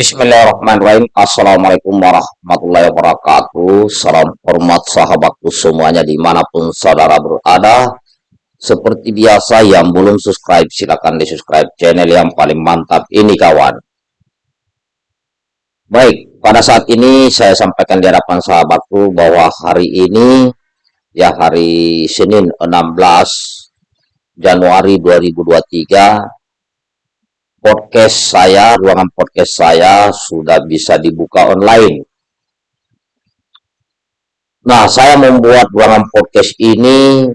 Bismillahirrahmanirrahim. Assalamualaikum warahmatullahi wabarakatuh. Salam hormat sahabatku semuanya di mana pun saudara berada. Seperti biasa yang belum subscribe silahkan di subscribe channel yang paling mantap ini kawan. Baik, pada saat ini saya sampaikan di hadapan sahabatku bahwa hari ini ya hari Senin 16 Januari 2023 podcast saya, ruangan podcast saya sudah bisa dibuka online. Nah, saya membuat ruangan podcast ini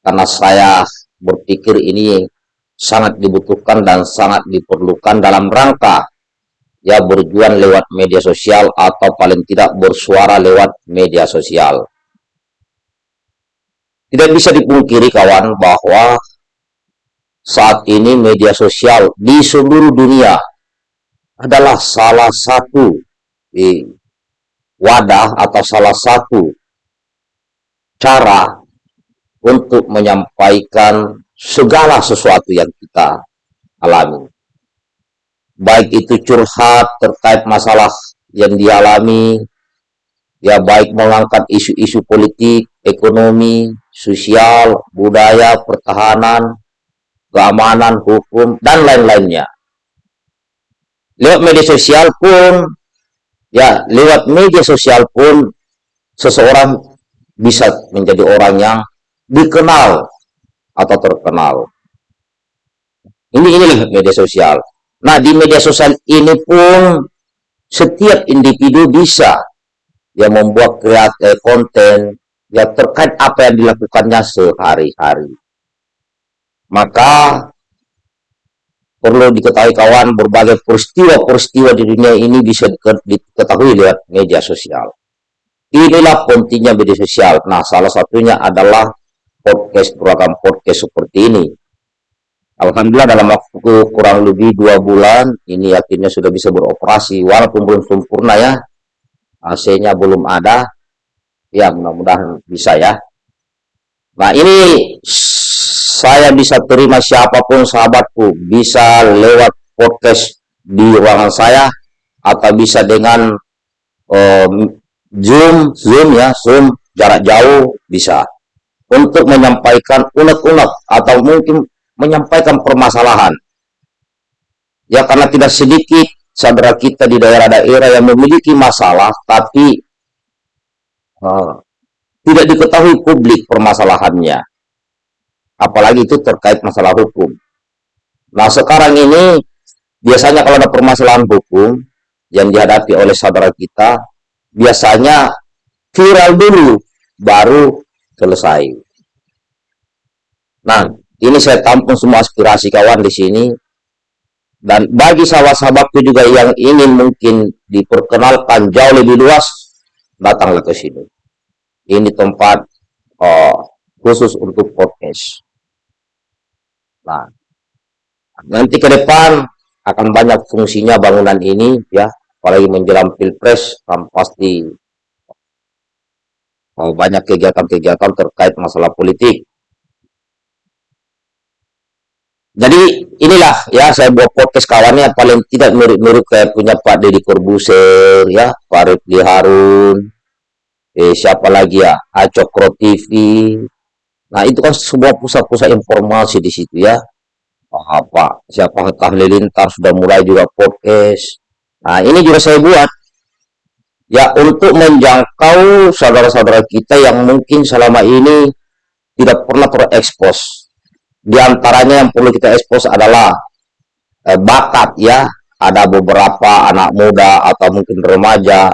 karena saya berpikir ini sangat dibutuhkan dan sangat diperlukan dalam rangka ya berjuang lewat media sosial atau paling tidak bersuara lewat media sosial. Tidak bisa dipungkiri kawan bahwa saat ini media sosial di seluruh dunia adalah salah satu wadah atau salah satu cara untuk menyampaikan segala sesuatu yang kita alami. Baik itu curhat terkait masalah yang dialami, ya baik mengangkat isu-isu politik, ekonomi, sosial, budaya, pertahanan, keamanan, hukum, dan lain-lainnya. Lewat media sosial pun, ya, lewat media sosial pun, seseorang bisa menjadi orang yang dikenal atau terkenal. Ini inilah media sosial. Nah, di media sosial ini pun setiap individu bisa yang membuat kreatif eh, konten yang terkait apa yang dilakukannya sehari-hari. Maka perlu diketahui kawan berbagai peristiwa-peristiwa di dunia ini bisa diketahui lewat media sosial. Inilah pentingnya media sosial. Nah, salah satunya adalah podcast, program podcast seperti ini. Alhamdulillah dalam waktu kurang lebih dua bulan, ini akhirnya sudah bisa beroperasi. Walaupun belum sempurna ya, AC-nya belum ada. Ya, mudah-mudahan bisa ya. Nah, ini saya bisa terima siapa pun sahabatku. Bisa lewat podcast di ruangan saya atau bisa dengan um, zoom zoom ya zoom jarak jauh bisa. Untuk menyampaikan unek-unek atau mungkin menyampaikan permasalahan. Ya karena tidak sedikit saudara kita di daerah-daerah yang memiliki masalah tapi uh, tidak diketahui publik permasalahannya apalagi itu terkait masalah hukum. Nah, sekarang ini biasanya kalau ada permasalahan hukum yang dihadapi oleh saudara kita, biasanya viral dulu, baru selesai. Nah, ini saya tampung semua aspirasi kawan di sini. Dan bagi sahabat-sahabatku juga yang ingin mungkin diperkenalkan jauh lebih luas, datanglah ke sini. Ini tempat oh, khusus untuk podcast. Nah, nanti ke depan akan banyak fungsinya bangunan ini ya, apalagi menjelang pilpres kan pasti oh, banyak kegiatan-kegiatan terkait masalah politik. Jadi inilah ya saya buat podcast kawannya paling tidak mirip-mirip kayak punya Pak Deddy Corbuzier ya, Pak Rifli Harun, eh, siapa lagi ya, Acokro TV, Nah, itu kan sebuah pusat-pusat informasi di situ ya. Apa siapa Halilintar sudah mulai juga podcast. Nah, ini juga saya buat ya untuk menjangkau saudara-saudara kita yang mungkin selama ini tidak pernah terekspos. Di antaranya yang perlu kita ekspos adalah eh, bakat ya. Ada beberapa anak muda atau mungkin remaja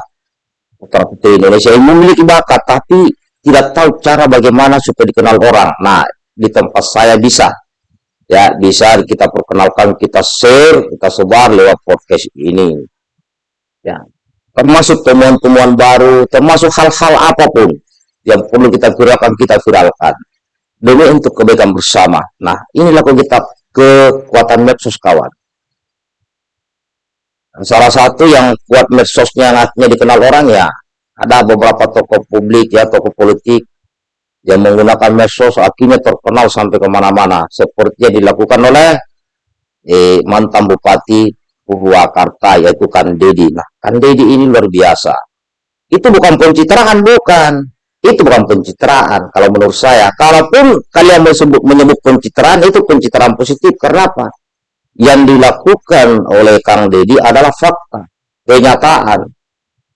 putra putri Indonesia yang memiliki bakat tapi tidak tahu cara bagaimana supaya dikenal orang. Nah, di tempat saya bisa. Ya, bisa kita perkenalkan, kita share, kita sebar lewat podcast ini. Ya, termasuk temuan-temuan baru, termasuk hal-hal apa pun yang perlu kita viralkan, kita viralkan. Demi untuk kebaikan bersama. Nah, inilah kita kekuatan medsos kawan. Salah satu yang kuat medsosnya yang dikenal orang ya ada beberapa tokoh publik ya tokoh politik yang menggunakan medsos akhirnya terkenal sampai ke mana-mana seperti yang dilakukan oleh eh, mantan bupati Purwakarta yaitu Kan Dedi. Nah, Kan Dedi ini luar biasa. Itu bukan pencitraan, bukan. Itu bukan pencitraan kalau menurut saya. Kalaupun kalian menyebut, menyebut pencitraan, itu pencitraan positif. Kenapa? Yang dilakukan oleh Kang Dedi adalah fakta, kenyataan.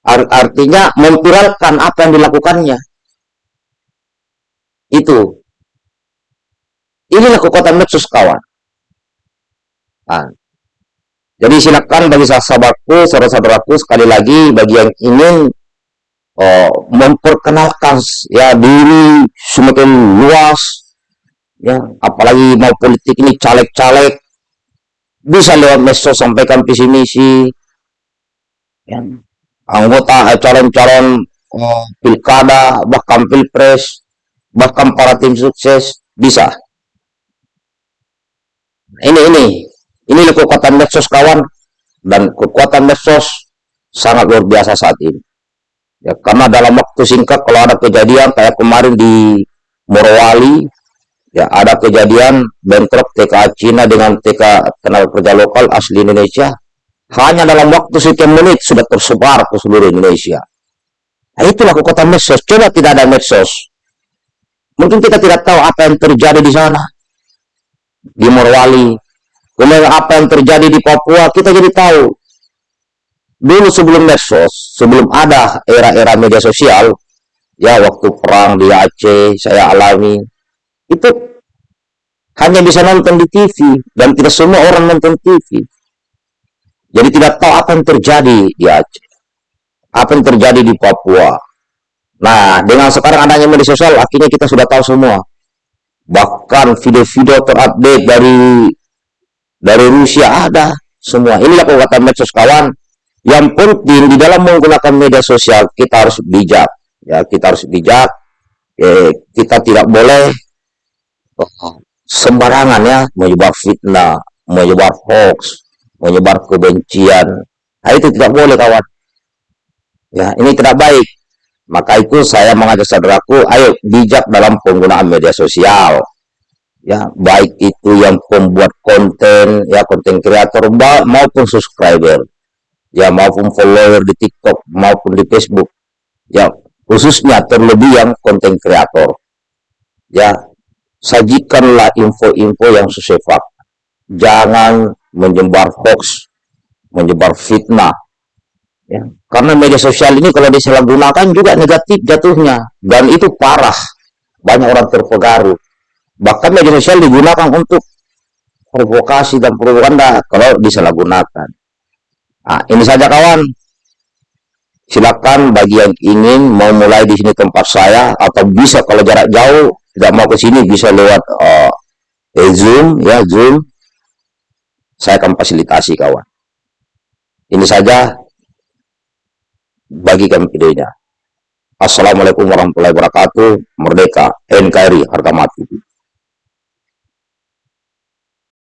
Artinya memviralkan apa yang dilakukannya. Itu. Inilah kekuatan medsos kawan. Nah, jadi silakan bagi sahabatku, saudara-saudaraku sekali lagi bagi yang ingin oh, memperkenalkan ya diri semakin luas, ya apalagi mau politik ini caleg-caleg bisa lewat medsos sampaikan visi misi, ya, anggota eh, calon-calon oh, pilkada bahkan pilpres bahkan para tim sukses bisa. Ini ini ini kekuatan medsos kawan dan kekuatan medsos sangat luar biasa saat ini. Ya, karena dalam waktu singkat kalau ada kejadian kayak kemarin di Morowali, ya ada kejadian bentrok TK Cina dengan TK tenaga kerja lokal asli Indonesia, hanya dalam waktu sekian menit sudah tersebar ke seluruh Indonesia. Nah, itulah kekuatan medsos. Coba tidak ada medsos. Mungkin kita tidak tahu apa yang terjadi di sana. Di Morowali, Kemudian apa yang terjadi di Papua, kita jadi tahu. Dulu sebelum medsos, sebelum ada era-era media sosial, ya waktu perang di Aceh, saya alami, itu hanya bisa nonton di TV, dan tidak semua orang nonton TV. Jadi tidak tahu apa yang terjadi di Aceh, apa yang terjadi di Papua. Nah, dengan sekarang adanya media sosial, akhirnya kita sudah tahu semua. Bahkan video-video terupdate dari dari Rusia ada semua. Inilah kekuatan medsos kawan. Yang penting di dalam menggunakan media sosial kita harus bijak. Ya, kita harus bijak. Eh, kita tidak boleh oh, sembarangan ya menyebar fitnah, menyebar hoax, menyebar kebencian. Nah, itu tidak boleh kawan. Ya, ini tidak baik. Maka itu saya mengajak saudaraku, ayo bijak dalam penggunaan media sosial ya baik itu yang pembuat konten ya konten kreator maupun subscriber ya maupun follower di TikTok maupun di Facebook ya khususnya terlebih yang konten kreator ya sajikanlah info-info yang sesuai fakta jangan menyebar hoax menyebar fitnah ya karena media sosial ini kalau disalahgunakan juga negatif jatuhnya dan itu parah banyak orang terpengaruh Bahkan media sosial digunakan untuk provokasi dan propaganda kalau disalahgunakan. Nah, ini saja kawan. Silakan bagi yang ingin mau mulai di sini tempat saya atau bisa kalau jarak jauh tidak mau ke sini bisa lewat uh, eh, Zoom ya Zoom. Saya akan fasilitasi kawan. Ini saja bagikan videonya. Assalamualaikum warahmatullahi wabarakatuh. Merdeka NKRI harga mati.